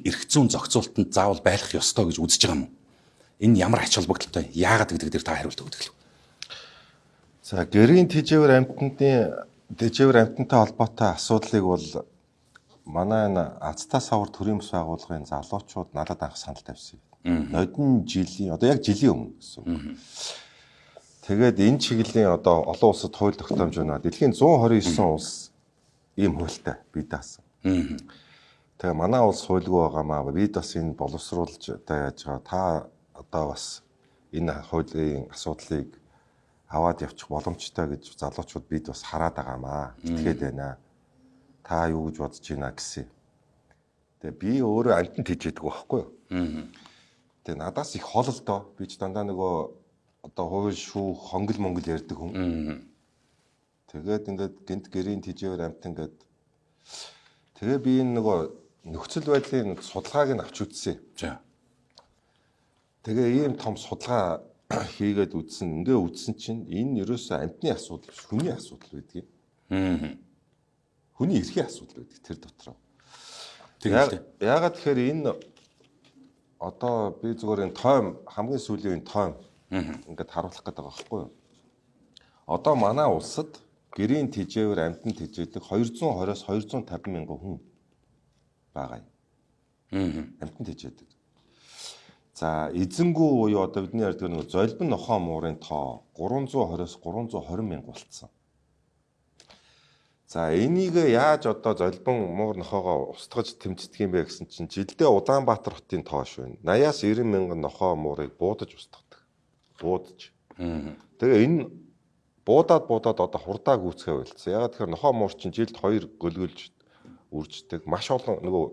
энийг эрх зүйн зохицуултанд заавал байлгах ёстой гэж үзэж байгаа юм? Энэ ямар ач холбогдолтой? Яагаад гэдэг дээр та хариулт өгдөг л. За гэрийн тэжээвэр амьтны тэжээвэр амьтантай холбоотой асуудлыг бол манай энэ Азтай савар төрийн бас байгууллагын залуучууд надад анх санал тавьсан. Нодин жилийн одоо яг жилийн өмнө гэсэн үг. Тэгээд энэ чиглэлийн одоо олон улсад хууль тогтоомж байна. Дэлхийн 129 улс ийм хуультай бий даасан. Тэгээ манай улс хуульгүй байгаамаа бид бас энэ боловсруулж одоо яаж байгаа та одоо бас энэ хуулийн асуудлыг аваад явчих боломжтой гэж залуучууд бид бас хараад байгаамаа. Итгээд байна. Та юу гэж бодож байна гэсэн. Тэгээ би өөрөө амтнд хийжээдэг байхгүй юу? Тэгээ надаас их хол л доо. Би ч дандаа нөгөө одоо хууль шүү хонгол монгол ярьдаг хүн. Тэгээд ингээд гинт гэрийн тижээр амт ингээд тэгээ би энэ нөгөө нөхцөл байдлын судалгааг нь авч үзсэн. За. Тэгээ ийм том судалгаа хийгээд үзсэн. Ингээ үзсэн чинь энэ ерөөсөө амтны асуудал биш, хүний асуудал байдаг юм. Хүний эрхийн асуудал байдаг тэр дотор. Тэгээд яагаад тэгэхээр энэ одоо би зүгээр энэ тойм хамгийн сүүлийн тойм ингээд харуулах гэдэг байгаа байхгүй юу? Одоо манай улсад гэрийн тижээвэр амтан тижээдэг 220-оос 250 мянган хүн байгаа юм. Амтан тижээдэг. За эзэнгүү буюу одоо бидний ярьдаг нэг золбин нохоо муурын тоо 320-оос 320 мянга болцсон. За энийг яаж одоо золбин муур нохоогоо устгаж тэмцдэг юм бэ гэсэн чинь жилдээ Улаанбаатар хотын тоо шүү. 80-аас 90 мянган нохоо муурыг буудаж устгах буудаж. Тэгээ энэ буудаад буудаад одоо хурдаа гүцгээ байлцсан. Ягаад тэгэхээр нохоо муур чинь жилд 2 гөлгөлж үрждэг. Маш олон нөгөө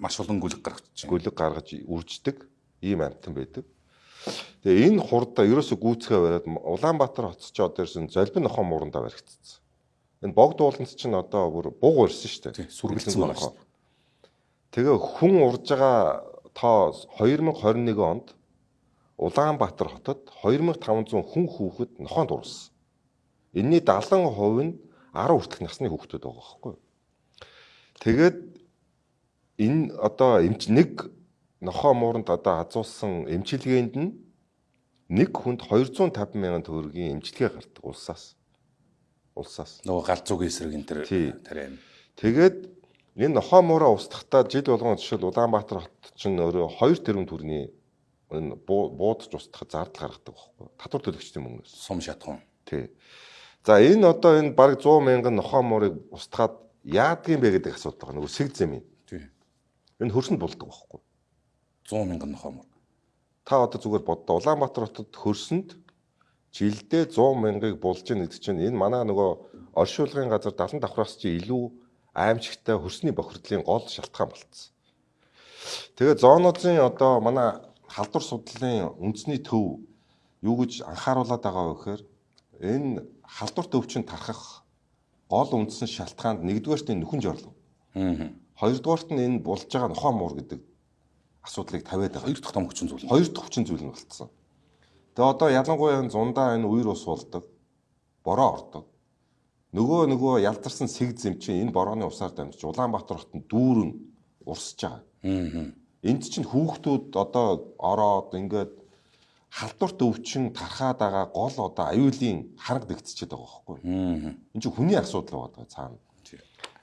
маш олон гүлэг гаргаж гүлэг гаргаж үрждэг ийм амтан байдаг. Тэгээ энэ хурдаа ерөөсө гүцгээ бариад Улаанбаатар хотч одоо ирсэн золбин нохоо муурандаа баригдсан. Энэ богд ууланд чинь одоо бүр буг урьсан шүү дээ. Сүргэлцэн байгаа шүү. Тэгээ хүн урж байгаа тоо 2021 онд Улаанбаатар хотод 2500 хүн хүүхэд нохоонд урсан. Энийний 70% нь 10 хүртэлх насны хүүхдүүд байгаа байхгүй юу? Тэгээд энэ одоо эмч нэг нохоо мууранд одоо азуулсан эмчилгээнд нь нэг хүнд 250 мянган төгрөгийн эмчилгээ гардаг улсаас. Улсаас. Нөгөө гал зүг эсрэг энэ төр тариа. Тэгээд энэ нохоо муураа устгахтаа жил болгон жишээл Улаанбаатар хот чинь өөрөө 2 тэрбум төгрөгийн энэ буудаж устгах зардал гаргадаг байхгүй. Татвар төлөгчдийн мөнгнөөс. Сум шатхуун. Тий. За энэ одоо энэ баг 100 мянган нохоо морыг устгаад яадгийн бэ гэдэг асуудал байгаа. Нөгөө сэг зэм юм. Тий. Энэ хөрсөнд болдог байхгүй. 100 мянган нохоо мор. Та одоо зүгээр боддоо Улаанбаатар хотод хөрсөнд жилдээ 100 мянгаыг булж ийн гэдэг чинь энэ манай нөгөө оршуулгын газар 70 давхраас чи илүү аимшигтай хөрсний бохирдлын гол шалтгаан болцсон. Тэгээ зоонуудын одоо манай халдвар судлалын үндэсний төв юу гэж анхааруулад байгаа вэ гэхээр энэ халдвар төвчин тархах гол үндсэн шалтгаанд нэгдүгээрт энэ нөхөн жорлог. Аа. Хоёрдугаарт нь энэ болж байгаа нохоо муур гэдэг асуудлыг тавиад байгаа. Хоёр дахь том хүчин зүйл. Хоёр дахь хүчин зүйл нь болцсон. Тэгээ одоо ялангуяа энэ зундаа энэ үер ус болдог. Бороо ордог. Нөгөө нөгөө ялдарсан сэг зэм чинь энэ борооны усаар дамжиж Улаанбаатар хотод дүүрэн урсж байгаа. Аа Энд чинь хүүхдүүд одоо ороод ингээд халдварт өвчин тархаад байгаа гол одоо аюулын хараг дэгдчихэд байгаа байхгүй. Энэ чинь хүний асуудал байгаа цаана.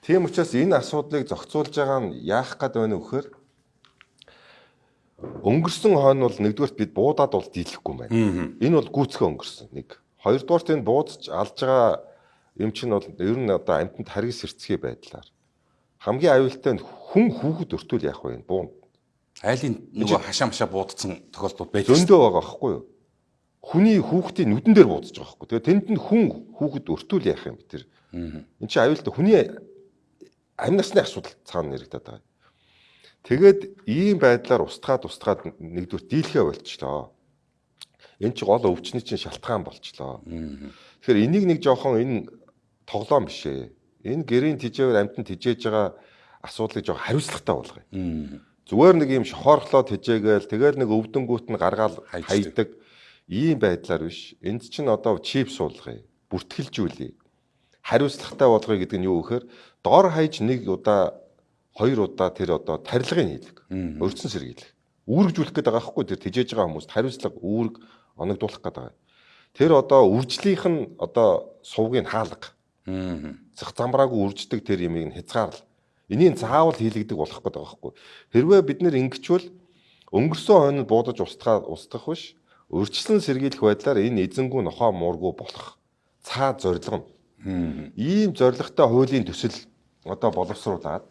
Тийм учраас энэ асуудлыг зохицуулж байгаа нь яах гээд байна вэ гэхээр өнгөрсөн хойно бол нэгдүгээрт бид буудаад бол дийлэхгүй байна. Энэ бол гүцхэ өнгөрсөн нэг. Хоёрдугаарт энэ буудаж алж байгаа юм чинь бол ер нь одоо амтнд харгас сэрцгий байдлаар хамгийн аюултай нь хүн хүүхэд өртөл яах вэ? Буунд Айлын нөгөө хашаа машаа буудсан тохиолдол байж зөндөө байгаа байхгүй юу? Хүний хүүхдийн нүдэн дээр буудаж байгаа байхгүй. Тэгээ тэнд нь хүн хүүхэд өртүүл яах юм бэ тэр. Энд чинь аюултай хүний амь насны асуудал цаана нэрэгдэад байгаа. Тэгээд ийм байдлаар устгаад устгаад нэгдүгээр дийлхэ болчлоо. Энэ чи гол өвчний чинь шалтгаан болчлоо. Тэгэхээр энийг нэг жоохон энэ тоглоом биш ээ. Энэ гэрийн тижээвэр амтнд тижээж байгаа асуудлыг жоохон хариуцлагатай болгоё. Зүгээр нэг юм шохоорлоод хижээгээл тэгэл нэг өвдөнгүүт нь гаргаал хайдаг ийм байдлаар биш. Энд чинь одоо чип суулгая. Бүртгэлжүүлээ. Хариуцлагатай болгоё гэдэг нь юу гэхээр дор хаяж нэг удаа хоёр удаа тэр одоо тарилгыг хийлэг. Өрцөн сэргийлэх. Үүргэжүүлэх гэдэг байгаа байхгүй тэр тижээж байгаа хүмүүст хариуцлага үүрэг оногдуулах гэдэг байгаа. Тэр одоо үржлийнх нь одоо сувгийг хаалга. Зах замбраагүй үрждэг тэр ямыг нь хязгаарлал. Энийг заавал хийлэгдэг болох гэдэг байгаа байхгүй. Хэрвээ бид нэр ингэчвэл өнгөрсөн хойнонд буудаж устгаа устгах биш өрчлөн сэргийлэх байдлаар энэ эзэнгүү нохоо муургүй болох цаад зорилго нь. Ийм зорилготой хуулийн төсөл одоо боловсруулад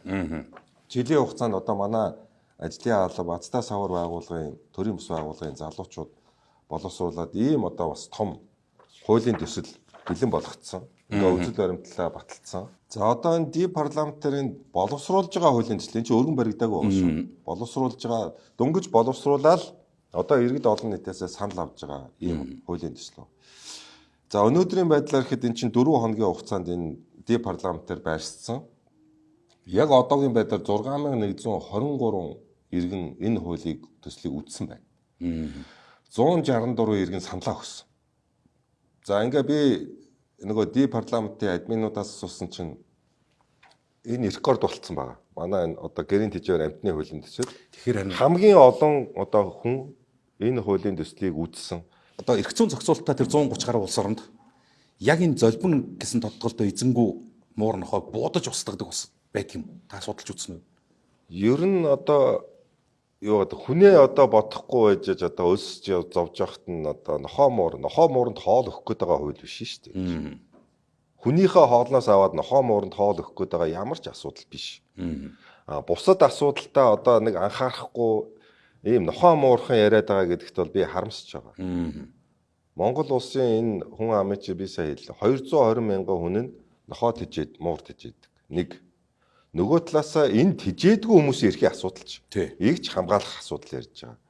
жилийн хугацаанд одоо манай ажлын алба Азтай савар байгууллагын төрийн бас байгууллагын залуучууд боловсруулад ийм одоо бас том хуулийн төсөл бэлэн болгогдсон. Ингээ үзэл баримтлалаа баталсан. За одоо энэ ди парламентарын боловсруулж байгаа хуулийн төсөл энэ чинь өргөн баригдаагүй байна шүү. Боловсруулж байгаа дөнгөж боловсруулаад одоо иргэд олон нийтээс санал авж байгаа ийм хуулийн төслөө. За өнөөдрийн байдлаар ихэд эн чинь 4 хоногийн хугацаанд энэ ди парламентаар байршсан. Яг одоогийн байдлаар 6123 иргэн энэ хуулийг төслийг үтсэн байна. 164 иргэн саналаа өгсөн. За ингээ би нөгөө ди парламентын админуудаас асуусан чинь энэ рекорд болцсон байгаа. Манай энэ одоо гэрийн тэжээр амтны хуулийн төсөл. Тэгэхээр хамгийн олон одоо хүн энэ хуулийн төслийг үзсэн. одоо эрх зүйн зохицуулалтаа тэр 130 гаруй улс оронд яг энэ золбин гэсэн тодтголтой эзэнгүү муур нохой буудаж устгадаг бас байдаг юм. Та судалж үзсэн үү? Ер нь одоо юу гэдэг хүнээ одоо бодохгүй байж одоо өсөж зовж яхад нь одоо нохоо муур нохоо мууранд хоол өгөх гээд байгаа хууль биш шүү дээ. Хүнийхээ хоолноос аваад нохоо мууранд хоол өгөх гээд байгаа ямар ч асуудал биш. А бусад асуудалтай одоо нэг анхаарахгүй ийм нохоо муурхан яриад байгаа гэдэгт бол би харамсаж байгаа. Монгол улсын энэ хүн амын чи би сая хэллээ. 220 мянган хүн нь нохоо тижээд муур тижээдэг. Нэг нөгөө талаасаа энэ тижээдгүй хүмүүсийн эрхийн асуудал ч. Ийгч хамгаалах асуудал ярьж байгаа.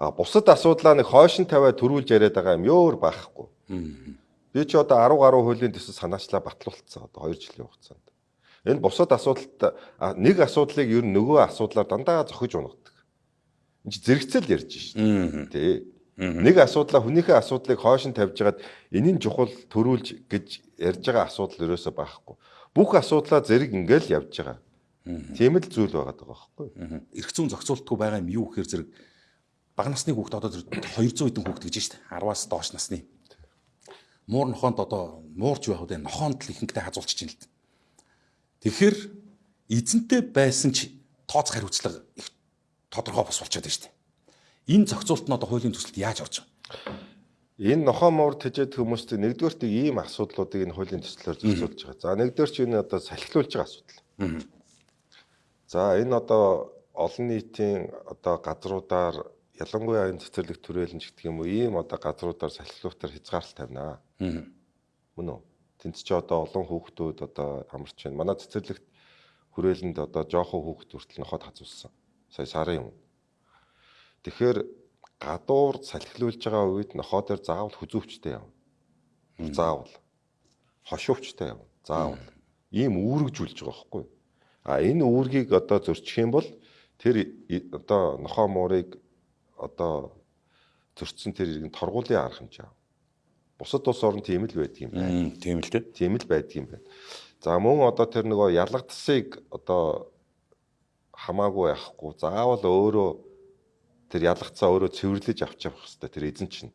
А бусад асуудлаа нэг хойшин тавиад төрүүлж яриад байгаа юм ёор байхгүй. Би ч одоо 10 гаруй хуулийн төсөл санаачлаа батлуулсан одоо 2 жилийн хугацаанд. Энэ бусад асуудалт нэг асуудлыг ер нь нөгөө асуудлаар дандаа зохиж унагадаг. Энд зэрэгцэл ярьж шин. Тэ. Нэг асуудлаа хүнийхээ асуудлыг хойш нь тавьж хагаад энийн чухал төрүүлж гэж ярьж байгаа асуудал ерөөсөө байхгүй. Бүх асуудлаа зэрэг ингээл явж байгаа. Тийм л зүйл байгаа даа байхгүй. Эрх зүйн зохицуултгүй байгаа юм юу гэхээр зэрэг бага насны хүүхд одоо 200 хэдэн хүүхд гэж штэ 10-аас доош насны. Муур нохоонд одоо муурж байх үү нохоонд л ихэнхдээ хазуулчих чинь л. Тэгэхээр эзэнтэй байсан ч тооцох хариуцлага их тодорхой бос болчиход дээ. Энэ зохицуулт нь одоо хуулийн төсөлд яаж орж байгаа? Энэ нохоо муур тэжээд хүмүүст нэгдүгээрт ийм асуудлуудыг энэ хуулийн төслөөр зохицуулж байгаа. За нэгдүгээр чинь энэ одоо салхилуулж байгаа асуудал. За энэ одоо олон нийтийн одоо газруудаар ялангуяа энэ цэцэрлэг төрөлнж гэдэг юм уу ийм одоо газруудаар салхилуутаар хязгаарлалт тавина. Мөн үү? Тэнд чи одоо олон хүүхдүүд одоо амарч байна. Манай цэцэрлэгт хүрээлэнд одоо жоохон хүүхд хүртэл нохоод хазуулсан сая сарын юм. Тэгэхээр гадуур салхилуулж байгаа үед нохоо дээр заавал хүзүүвчтэй яв. Заавал хошуувчтай яв. Заавал ийм үүргэжүүлж байгаа байхгүй. А энэ үүргийг одоо зөрчих юм бол тэр одоо нохоо муурыг одоо зөрчсөн тэр иргэн торгуулийн арга хэмжээ. Бусад улс орн тийм л байдаг юм байна. Тийм л. Тийм л байдаг юм байна. За мөн одоо тэр нөгөө ялгадсыг одоо хамаагүй яахгүй заавал өөрөө тэр ялгцаа өөрөө цэвэрлэж авч явах хэрэгтэй тэр эзэн чинь.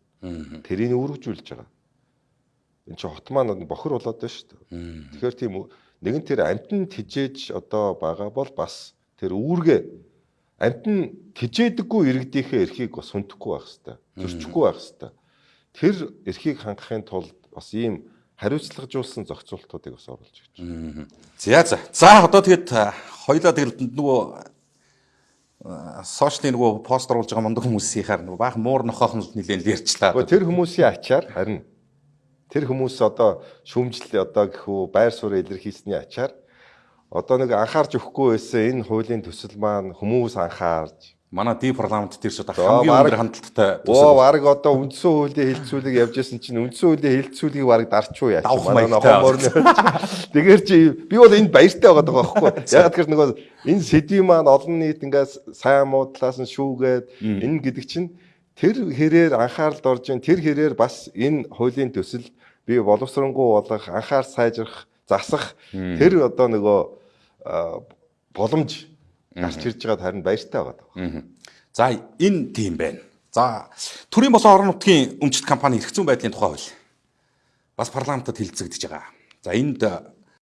Тэрийг үүргэжүүлж байгаа. Энд чинь хот маань бохор болоод байна шүү дээ. Тэгэхээр тийм нэгэн тэр амтан тижээж одоо байгаа бол бас тэр үүргээ амтан тижээдэггүй иргэдийнхээ эрхийг бас хүндэхгүй байх хэрэгтэй. Зөрчихгүй байх хэрэгтэй. Тэр эрхийг хангахын тулд бас ийм хариуцлагажуулсан зохицуултуудыг бас оруулж гэж. За за. За одоо тэгээд хоёлаа тэгэл нөгөө сошиалын нөгөө пост оруулж байгаа мундаг хүмүүсийнхаар нөгөө баах муур нохоохон нэлээд л ярьчлаа. Тэр хүмүүсийн ачаар харин тэр хүмүүс одоо шүүмжил одоо гэхүү байр суурь илэрхийлсэний ачаар одоо нэг анхаарч өгөхгүй байсан энэ хуулийн төсөл маань хүмүүс анхаарч манай ди парламент дээр шууд хамгийн өндөр хандлттай оо баг одоо үндсэн хуулийн хилцүүлэг явж исэн чинь үндсэн хуулийн хилцүүлгийг баг дарчуу яах манай хоморны тэгэхээр чи би бол энд баяртай байгаа даа байхгүй. Ягаад гэхээр нөгөө энэ сэдвийн маань олон нийт ингээс сайн муу талаас нь шүүгээд энэ гэдэг чинь тэр хэрээр анхааралд орж ин тэр хэрээр бас энэ хуулийн төсөл би боловсронгуй болгох анхаар сайжрах засах тэр одоо нөгөө боломж гарч ирж байгаад харин баяртай байгаа. За энэ тийм байна. За төрийн болон орон нутгийн өмчт компани зүйн байдлын тухай хууль бас парламентод хилцэгдэж байгаа. За энд